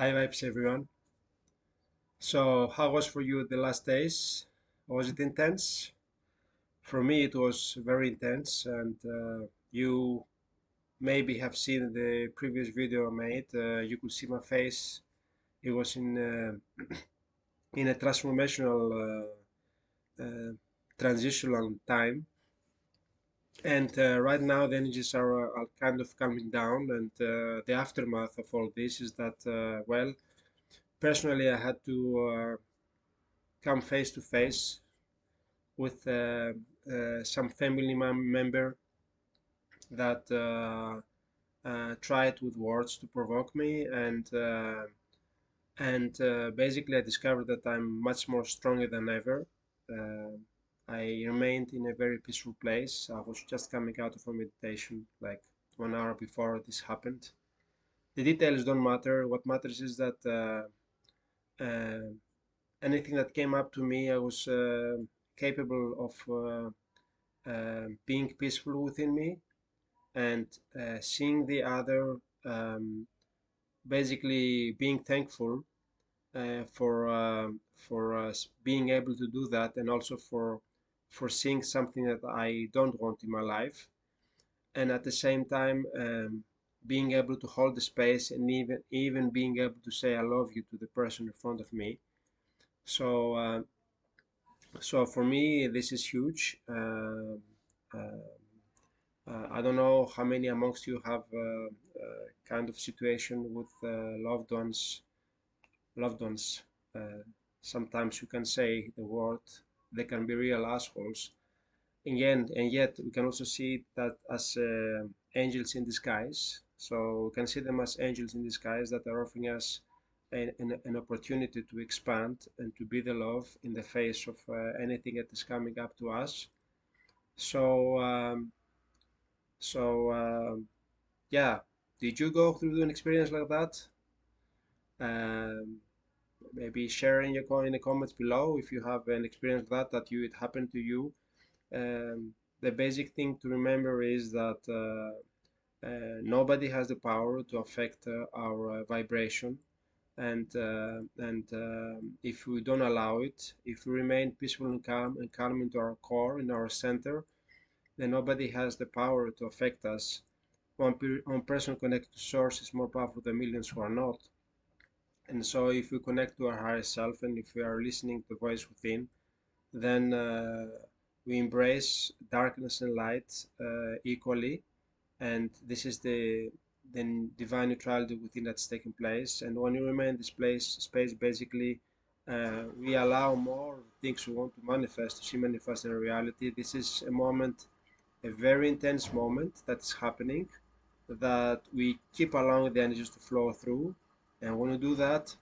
High vibes, everyone. So, how was for you the last days? Was it intense? For me, it was very intense, and uh, you maybe have seen the previous video I made. Uh, you could see my face. It was in uh, in a transformational uh, uh, transitional time, and uh, right now the energies are, are, kind of coming down, and the aftermath of all this is that well personally, I had to uh, come face to face with uh, uh, some family member that tried with words to provoke me and and uh, basically I discovered that I'm much more stronger than ever. Uh, I remained in a very peaceful place. I was just coming out of a meditation like one hour before this happened. The details don't matter. What matters is that uh, uh, anything that came up to me, I was uh, capable of uh, being peaceful within me and seeing the other um, basically being thankful uh, for uh, for uh, being able to do that and also for for seeing something that I don't want in my life and at the same time um, being able to hold the space and even even being able to say I love you to the person in front of me. So uh, so for me this is huge. Uh, uh, uh I don't know how many amongst you have uh, uh, kind of situation with loved ones. Loved ones. sometimes you can say the word. They can be real assholes. Again, and yet we can also see that as angels in disguise so we can see them as angels in disguise that are offering us an, an, an opportunity to expand and to be the love in the face of uh, anything that is coming up to us. So, um, so um, yeah, did you go through an experience like that? Um, maybe sharing in your in the comments below if you have an experience that that you it happened to you. Um, the basic thing to remember is that uh, uh, nobody has the power to affect uh, our uh, vibration. And uh, and um, if we don't allow it if we remain peaceful and calm and calm into our core in our center then nobody has the power to affect us. One, one person connected to source is more powerful than millions who are not and so if we connect to our higher self and if we are listening to the voice within then uh, we embrace darkness and light uh, equally. And this is the then divine neutrality within that's taking place. And when you remain in this place space basically uh, we allow more things we want to manifest to see manifest in reality. This is a moment a very intense moment that's happening that we keep allowing the energies to flow through and when we do that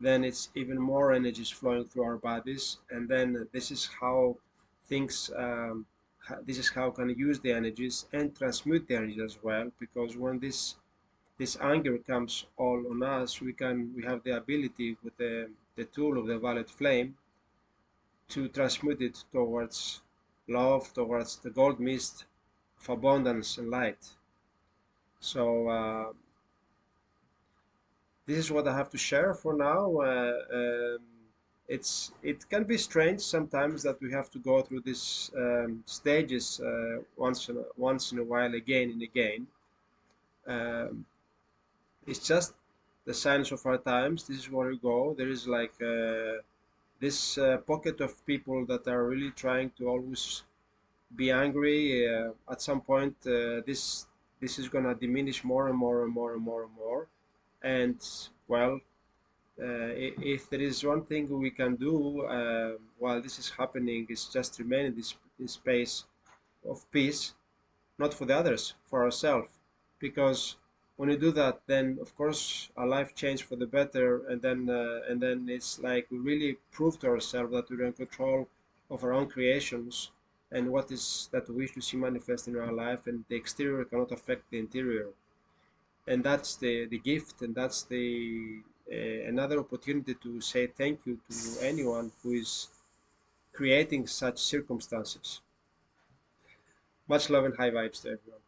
then it's even more energies flowing through our bodies and then this is how things um, this is how can use the energies and transmute the energies as well because when this this anger comes all on us we can we have the ability with the, the tool of the violet flame to transmute it towards love towards the gold mist of abundance and light. So uh, this is what I have to share for now. Uh, um, it's it can be strange sometimes that we have to go through these um, stages uh, once in a, once in a while again and again. Um, it's just the signs of our times. This is where we go. There is like uh, this uh, pocket of people that are really trying to always be angry. Uh, at some point uh, this this is gonna diminish more and more and more and more and more and well uh, if there is one thing we can do uh, while this is happening is just remain in this, this space of peace not for the others for ourselves. Because when you do that then of course our life changes for the better and then uh, and then it's like we really prove to ourselves that we're in control of our own creations and what is that we wish to see manifest in our life and the exterior cannot affect the interior and that's the the gift and that's the uh, another opportunity to say thank you to anyone who is creating such circumstances. Much love and high vibes to everyone.